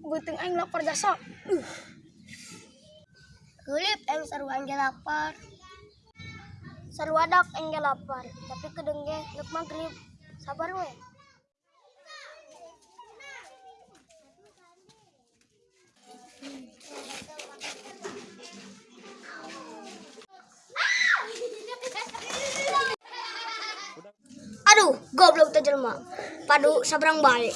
Buting aing lapar jasa. Uh. Kulip yang seru angge lapar. Seru adak aing lapar, tapi kedengge neuk magrib. Sabar we. Aduh, goblok teh jelema. Padu sabrang bae.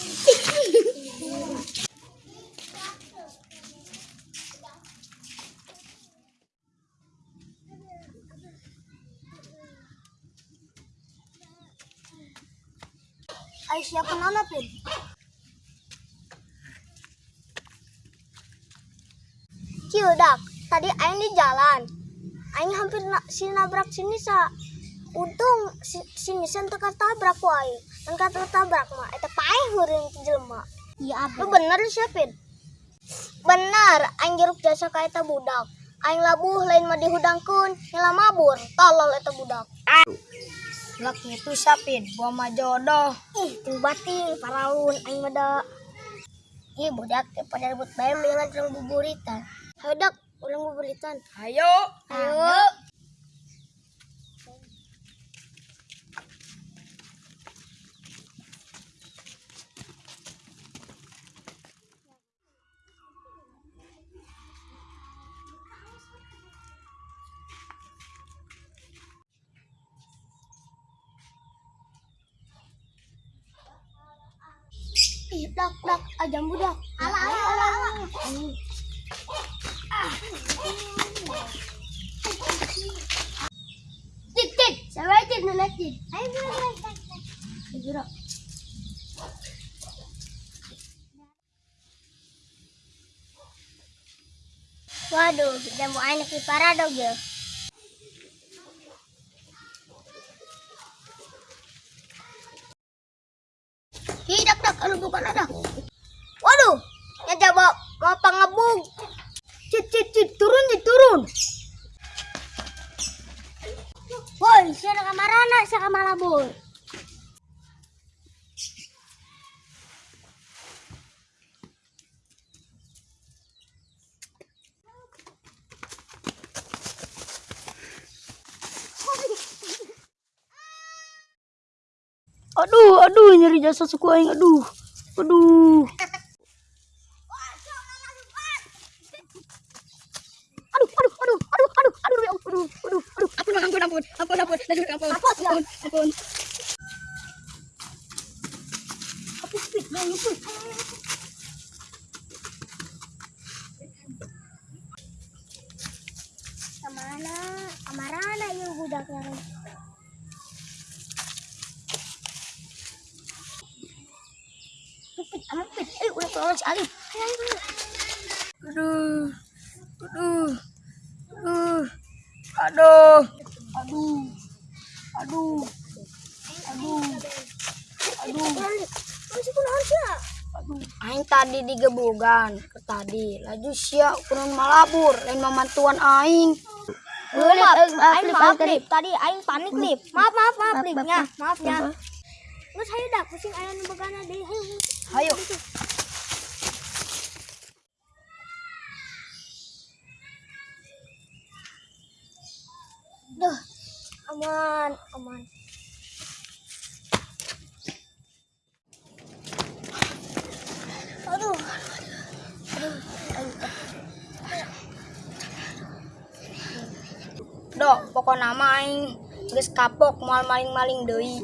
Ai siapa nana pin? Kieu dak, tadi aing di jalan. Aing hampir na, si nabrak sini sa. Untung si, si Nisan teu tabrak ku aing. Dan kata tabrak mah eta paeh heureun ti jelema. Iya Lu bener siapin? Bener, aing jeruk jasa ka eta budak. Aing labuh lain mah dihudangkeun, nyala mabur. Tolol eta budak laki itu sapin gua mah jodoh ih ting bating paraun aing mada ih budak pada rebut bayam dengan cerang buburitan hayo dak ulang buburitan hayo Ayo. Ayo. dak dak ah eh, jambu ala ala ala tik tik saya tik nenek tik ayo Waduh, kita mau anak di parado, Hidak dak, anu bukan ada. Waduh, ya mau pangebung. Aduh, aduh nyeri jasa suku aing. Aduh. Aduh. Aduh, aduh. Ampun, ampun, ampun. Ampun, ampun. Aduh, ampun. Apa sih? Ampun, ampun. Tolong si. Ayo, ayo, ayo. Aduh. Aduh. Aduh. Aduh. Aduh. Aduh. Aduh. Aduh. Aduh. Aing tadi digebugan ke tadi. Laju sia kurun malabur lain memantuan aing. Oh, maaf, aing maaf, Lip. Tadi aing panik, Lip. Maaf, maaf, maaf, Lip. maaf, Ya, maaf. ya. Terus ayo dah, pusing ayah nu begana deh. Ayo, ayo. Duh, aman, aman. Aduh, aduh, aduh. Dok, pokok nama aing kapok moal maling-maling deui.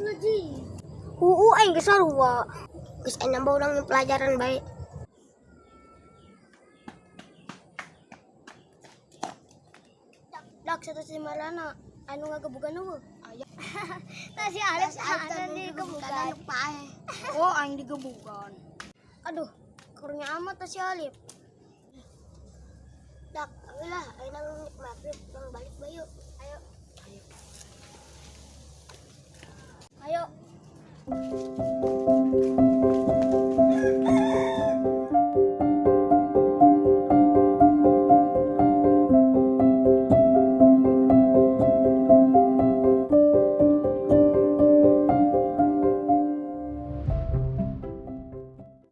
Uu, aing geus sarua. Geus aing nambah urang nu pelajaran bae. Dak satu si Marana, anu nga kebukan apa? Ayah. Tasi Alif sana di kebukan. Oh, aing di kebukan. Aduh, kurnya amat tasi Alif. Dak, lah, ayo nang maghrib, nang balik bayu. Ayo. Ayo. Ayo.